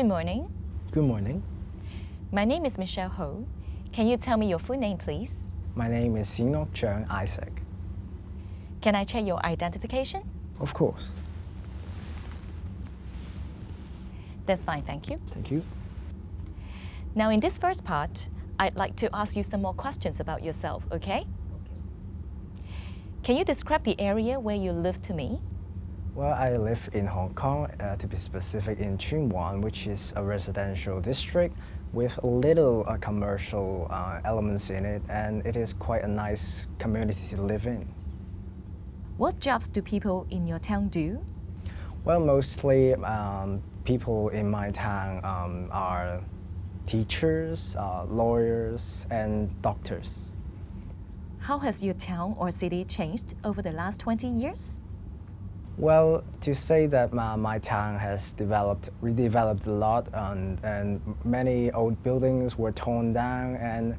Good morning. Good morning. My name is Michelle Ho. Can you tell me your full name, please? My name is Sinok Chung Isaac. Can I check your identification? Of course. That's fine, thank you. Thank you. Now, in this first part, I'd like to ask you some more questions about yourself, okay? okay? Can you describe the area where you live to me? Well, I live in Hong Kong, uh, to be specific in Tsuen Wan, which is a residential district with little uh, commercial uh, elements in it, and it is quite a nice community to live in. What jobs do people in your town do? Well, mostly um, people in my town um, are teachers, uh, lawyers, and doctors. How has your town or city changed over the last 20 years? Well, to say that my, my town has developed, redeveloped a lot, and, and many old buildings were torn down, and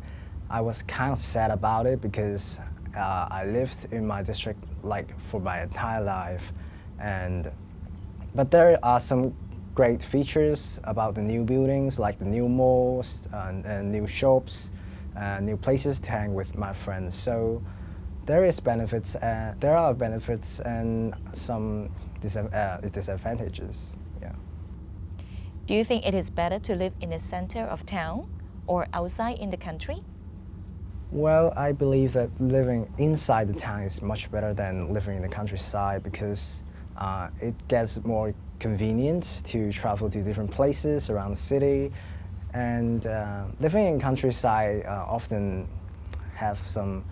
I was kind of sad about it because uh, I lived in my district like for my entire life, and but there are some great features about the new buildings, like the new malls and, and new shops, uh, new places to hang with my friends. So there is benefits, uh, there are benefits and some uh, disadvantages. Yeah. Do you think it is better to live in the center of town or outside in the country? Well, I believe that living inside the town is much better than living in the countryside because uh, it gets more convenient to travel to different places around the city. And uh, living in countryside uh, often have some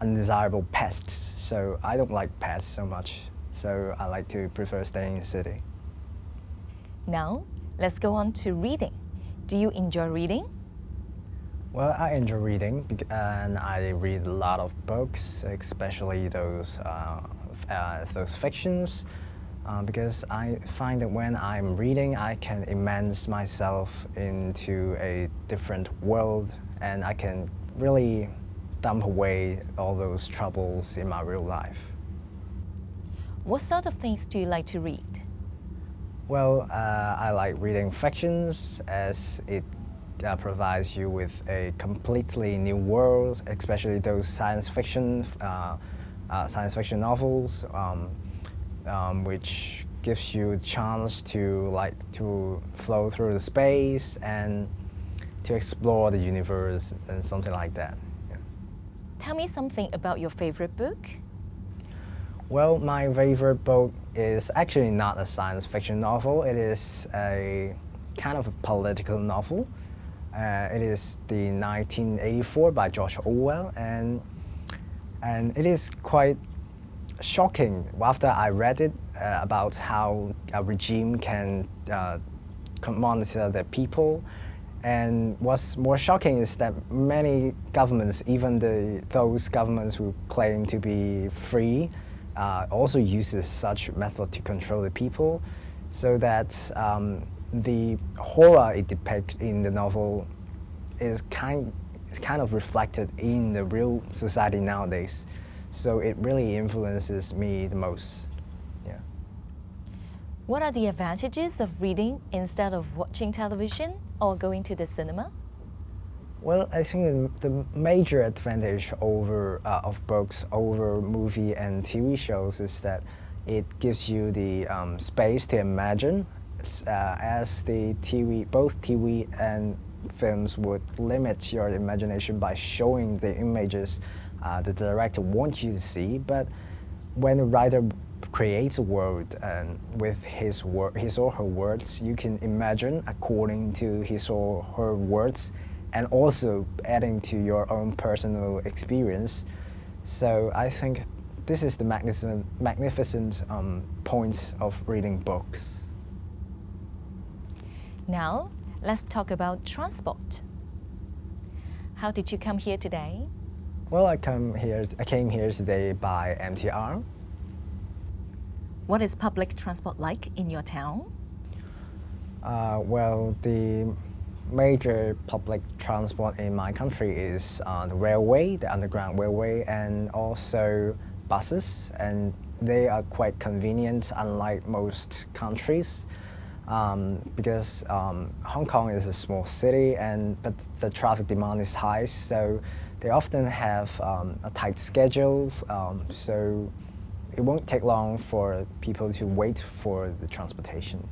undesirable pests, so I don't like pests so much. So I like to prefer staying in the city. Now, let's go on to reading. Do you enjoy reading? Well, I enjoy reading and I read a lot of books, especially those, uh, uh, those fictions, uh, because I find that when I'm reading, I can immerse myself into a different world and I can really dump away all those troubles in my real life. What sort of things do you like to read? Well, uh, I like reading fictions as it uh, provides you with a completely new world, especially those science fiction, uh, uh science fiction novels. Um, um, which gives you a chance to like to flow through the space and to explore the universe and something like that. Tell me something about your favorite book. Well, my favorite book is actually not a science fiction novel. It is a kind of a political novel. Uh, it is the 1984 by George Orwell, and and it is quite shocking after I read it uh, about how a regime can uh, monitor the people. And what's more shocking is that many governments, even the, those governments who claim to be free, uh, also uses such method to control the people, so that um, the horror it depicts in the novel is kind, is kind of reflected in the real society nowadays. So it really influences me the most. What are the advantages of reading instead of watching television or going to the cinema? Well, I think the major advantage over uh, of books over movie and TV shows is that it gives you the um, space to imagine, uh, as the TV, both TV and films would limit your imagination by showing the images uh, the director wants you to see, but when a writer creates a world and with his, wor his or her words, you can imagine according to his or her words and also adding to your own personal experience. So I think this is the magnificent, magnificent um, point of reading books. Now, let's talk about transport. How did you come here today? Well, I come here. I came here today by MTR. What is public transport like in your town? Uh, well, the major public transport in my country is uh, the railway, the underground railway, and also buses, and they are quite convenient, unlike most countries. um, because um, Hong Kong is a small city, and but the traffic demand is high, so they often have um, a tight schedule. Um, so it won't take long for people to wait for the transportation.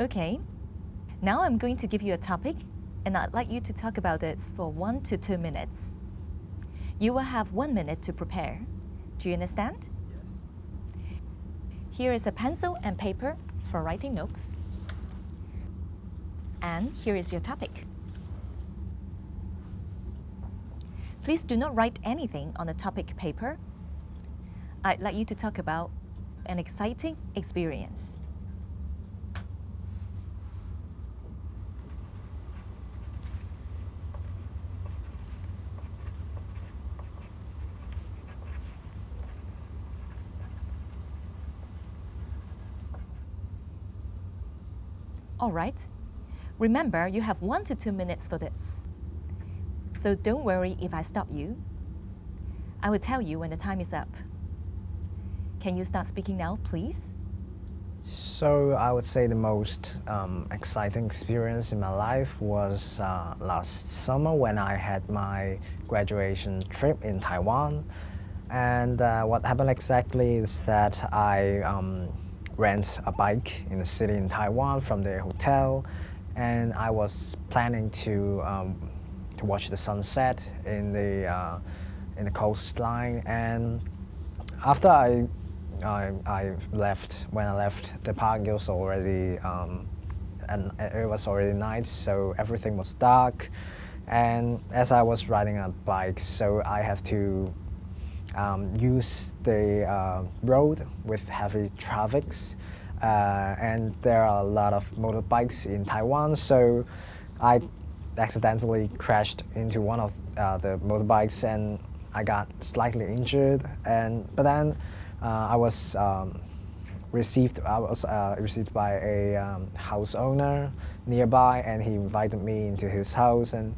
Okay, now I'm going to give you a topic, and I'd like you to talk about this for one to two minutes. You will have one minute to prepare. Do you understand? Yes. Here is a pencil and paper for writing notes. And here is your topic. Please do not write anything on the topic paper. I'd like you to talk about an exciting experience. All right. Remember, you have one to two minutes for this. So don't worry if I stop you. I will tell you when the time is up. Can you start speaking now, please? So I would say the most um, exciting experience in my life was uh, last summer when I had my graduation trip in Taiwan. And uh, what happened exactly is that I um, rent a bike in the city in Taiwan from the hotel, and I was planning to um, to watch the sunset in the uh, in the coastline. And after I, I, I left, when I left the park, it was already um, and it was already night, so everything was dark. And as I was riding a bike, so I have to um, use the uh, road with heavy traffics. Uh, and there are a lot of motorbikes in Taiwan, so I accidentally crashed into one of uh, the motorbikes and I got slightly injured. And but then uh, I was um, received I was uh, received by a um, house owner nearby, and he invited me into his house and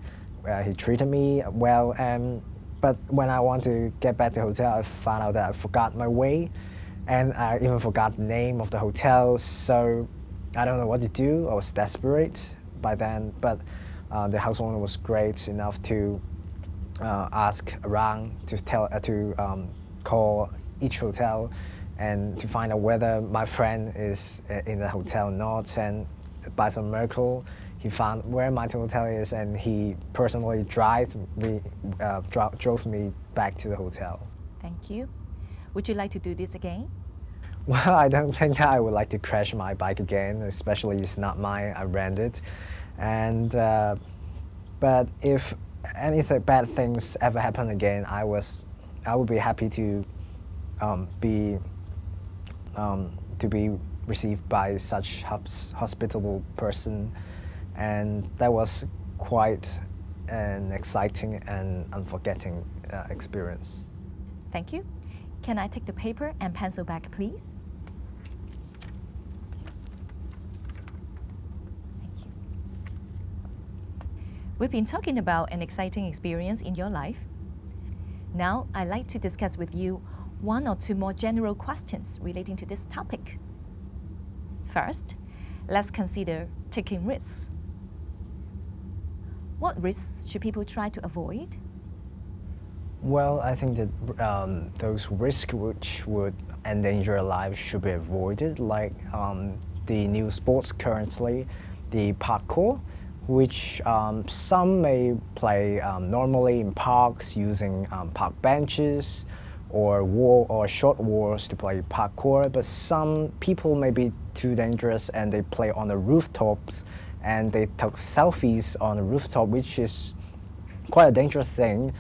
uh, he treated me well. And but when I want to get back to the hotel, I found out that I forgot my way, and I even forgot the name of the hotel. So I don't know what to do. I was desperate by then, but the house owner was great enough to uh, ask around to tell uh, to um, call each hotel and to find out whether my friend is uh, in the hotel or not. And by some miracle, he found where my hotel is and he personally drive me, uh, dro drove me back to the hotel. Thank you. Would you like to do this again? Well, I don't think I would like to crash my bike again, especially it's not mine, I rented. And, uh, but if anything bad things ever happen again, I was, I would be happy to um, be, um, to be received by such hospitable person and that was quite an exciting and unforgetting uh, experience. Thank you. Can I take the paper and pencil back, please? Thank you. We've been talking about an exciting experience in your life. Now, I'd like to discuss with you one or two more general questions relating to this topic. First, let's consider taking risks. What risks should people try to avoid? Well, I think that um, those risks which would endanger lives should be avoided, like um, the new sports currently, the parkour, which um, some may play um, normally in parks using um, park benches or wall or short walls to play parkour, but some people may be too dangerous and they play on the rooftops and they took selfies on the rooftop, which is quite a dangerous thing,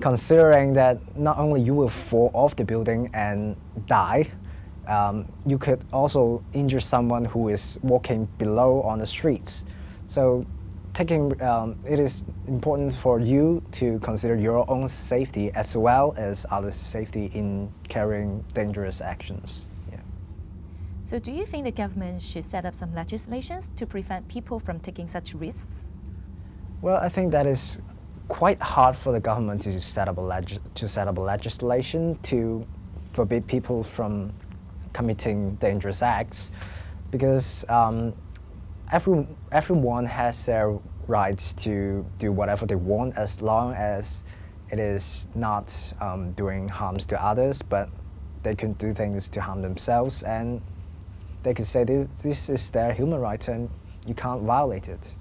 considering that not only you will fall off the building and die, um, you could also injure someone who is walking below on the streets. So taking, um, it is important for you to consider your own safety as well as others' safety in carrying dangerous actions. Yeah. So do you think the government should set up some legislations to prevent people from taking such risks? Well, I think that is quite hard for the government to set up a to set up a legislation to forbid people from committing dangerous acts because um, every, everyone has their rights to do whatever they want as long as it is not um, doing harms to others, but they can do things to harm themselves and they could say this, this is their human right and you can't violate it.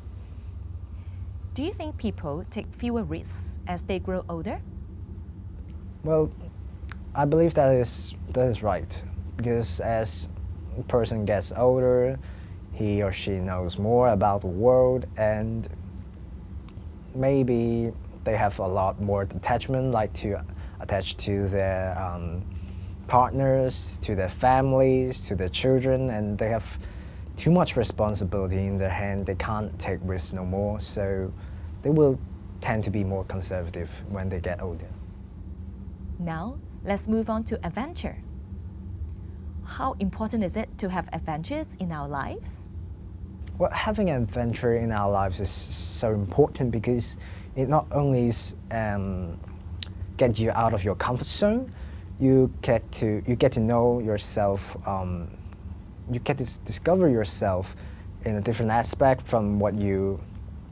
Do you think people take fewer risks as they grow older? Well, I believe that is, that is right because as a person gets older, he or she knows more about the world and maybe they have a lot more attachment, like to attach to their um, partners, to their families, to their children, and they have too much responsibility in their hand. They can't take risks no more, so they will tend to be more conservative when they get older. Now, let's move on to adventure. How important is it to have adventures in our lives? Well, having an adventure in our lives is so important because it not only um, get you out of your comfort zone, you get to you get to know yourself. Um, you get to discover yourself in a different aspect from what you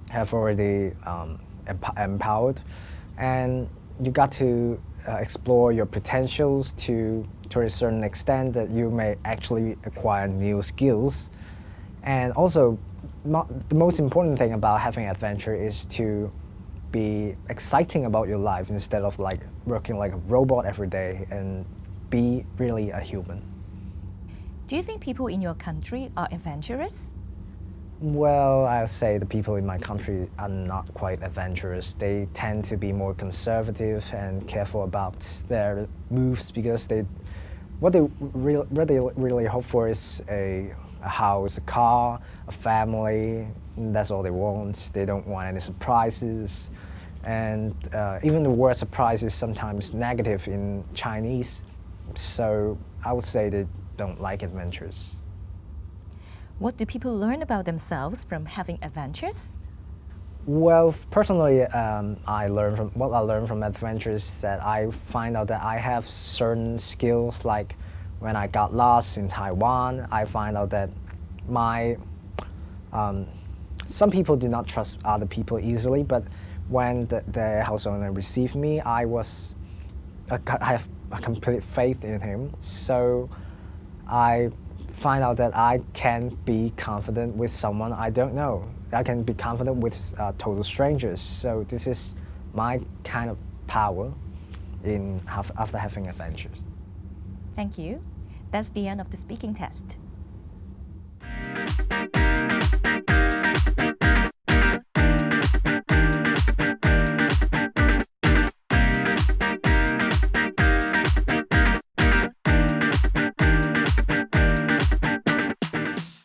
have already um, emp empowered, and you got to uh, explore your potentials to to a certain extent that you may actually acquire new skills, and also the most important thing about having adventure is to be exciting about your life instead of like working like a robot every day and be really a human. Do you think people in your country are adventurous? Well, I'll say the people in my country are not quite adventurous. They tend to be more conservative and careful about their moves because they, what they really, really hope for is a, a house, a car, a family. That's all they want. They don't want any surprises. And uh, even the word surprise is sometimes negative in Chinese. So I would say they don't like adventures. What do people learn about themselves from having adventures? Well, personally, um, I learn from what I learned from adventures that I find out that I have certain skills. Like when I got lost in Taiwan, I find out that my um, some people do not trust other people easily, but when the, the house owner received me, I was, I have a complete faith in him. So I find out that I can be confident with someone I don't know. I can be confident with uh, total strangers. So this is my kind of power in after having adventures. Thank you. That's the end of the speaking test.